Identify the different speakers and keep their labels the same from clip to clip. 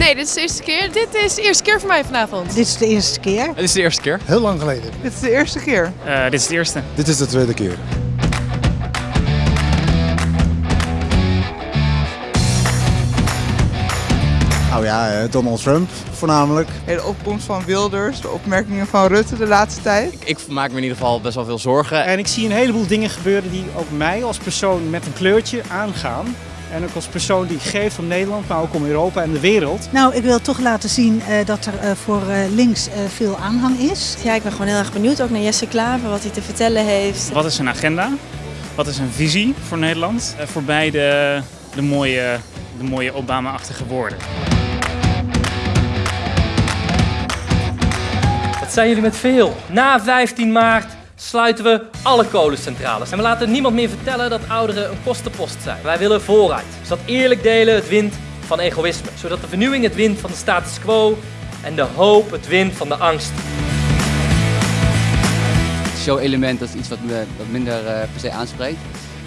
Speaker 1: Nee, dit is de eerste keer. Dit is de eerste keer voor mij vanavond.
Speaker 2: Dit is de eerste keer.
Speaker 3: Het is de eerste keer.
Speaker 4: Heel lang geleden.
Speaker 5: Dit is de eerste keer.
Speaker 3: Uh, dit is de eerste.
Speaker 4: Dit is de tweede keer.
Speaker 6: Nou ja, Donald Trump voornamelijk.
Speaker 5: De opkomst van Wilders, de opmerkingen van Rutte de laatste tijd.
Speaker 3: Ik, ik maak me in ieder geval best wel veel zorgen.
Speaker 7: En ik zie een heleboel dingen gebeuren die ook mij als persoon met een kleurtje aangaan. En ook als persoon die geeft om Nederland, maar ook om Europa en de wereld.
Speaker 2: Nou, ik wil toch laten zien uh, dat er uh, voor uh, links veel aanhang is.
Speaker 8: Ja, ik ben gewoon heel erg benieuwd ook naar Jesse Klaver, wat hij te vertellen heeft.
Speaker 3: Wat is zijn agenda? Wat is een visie voor Nederland? voorbij de, de mooie, de mooie Obama-achtige woorden.
Speaker 9: Wat zijn jullie met veel? Na 15 maart sluiten we alle kolencentrales. En we laten niemand meer vertellen dat ouderen een kostenpost zijn. Wij willen vooruit. Zodat eerlijk delen het wint van egoïsme. Zodat de vernieuwing het wint van de status quo en de hoop het wint van de angst.
Speaker 10: Het show-element dat is iets wat me wat minder uh, per se aanspreekt.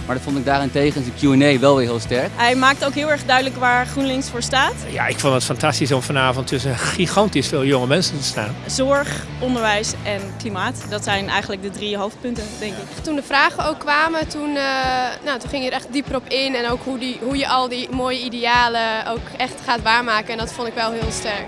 Speaker 10: Maar dat vond ik daarentegen in de Q&A wel weer heel sterk.
Speaker 8: Hij maakt ook heel erg duidelijk waar GroenLinks voor staat.
Speaker 11: Ja, ik vond het fantastisch om vanavond tussen gigantisch veel jonge mensen te staan.
Speaker 8: Zorg, onderwijs en klimaat, dat zijn eigenlijk de drie hoofdpunten, denk ik.
Speaker 1: Toen de vragen ook kwamen, toen, uh, nou, toen ging je er echt dieper op in. En ook hoe, die, hoe je al die mooie idealen ook echt gaat waarmaken. En dat vond ik wel heel sterk.